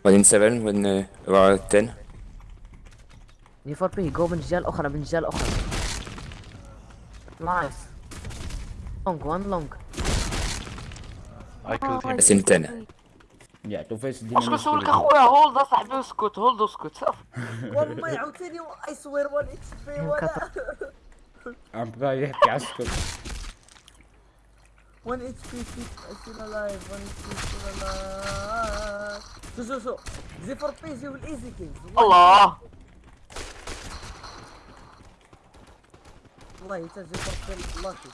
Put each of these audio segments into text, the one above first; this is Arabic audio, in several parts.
وبعدين 7 وبعدين 10 دي فور بي جو بنجال أخرى بنجال أخرى نايس لونج وان لونج I killed him. بس 10 يا تو فيس اش كنسول لك. أخويا هولد اصاحبي اسكت هولد اسكت والله عاوتاني اي سوير 1 اتش بي ولا. عم بقى يحكي عسكر 1 اتش بي ستيل الايف 1 اتش بي ستيل الايف شو شو شو زي فور بي زي والإيزي كينز الله. والله حتى زي فور بي لاكي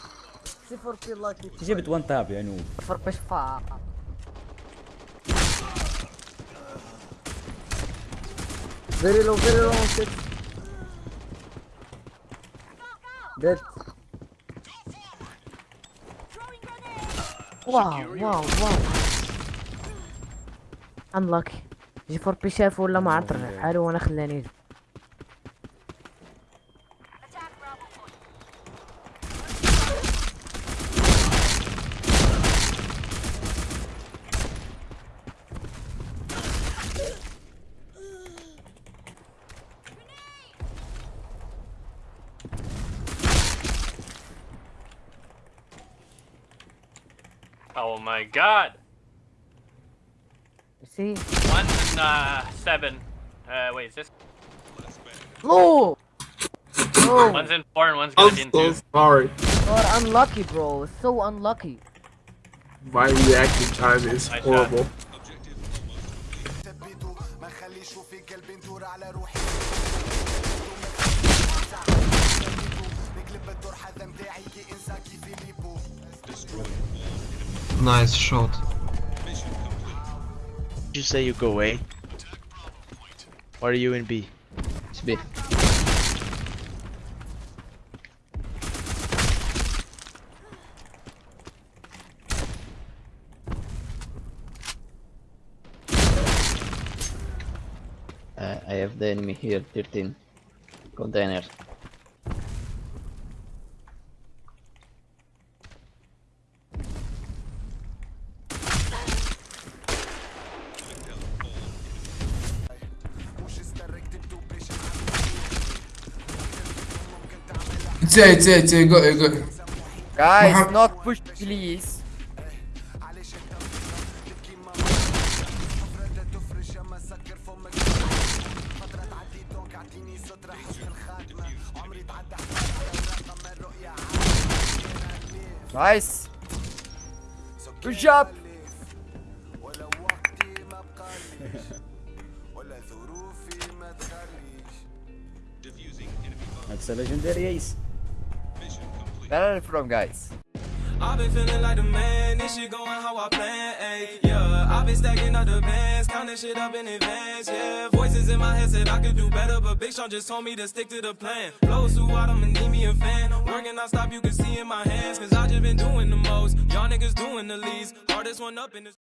زي فور بي لاكي جبت وان تاب يا نوب فور بي شفا فيري لو فيري لو شيت ديد واو واو واو انلاكي جي فور بي شاف ولا ما عرف حاله وأنا خلاني. Oh my god! See? In, uh, seven. Uh, wait, is this? No! One's in four and one's gonna I'm be in so two. sorry. God, unlucky, bro. It's so unlucky. My reaction time is nice horrible. Shot. Nice shot. You say you go A? Or are you in B? It's B. Uh, I have the enemy here, 13 container. It's A, it's A, it's A, go A, go A. Guys, not push please Nice Good job That's a legendary ace Where are from guys? I've been feeling like the man, this shit going how I plan, ayy, yeah. I've been stacking up the bands, counting shit up in advance, yeah. Voices in my head said I could do better, but Big Sean just told me to stick to the plan. Flows too out, I'ma need me a fan. Working non stop, you can see in my hands, cause I just been doing the most. Y'all niggas doing the least. Hardest one up in this.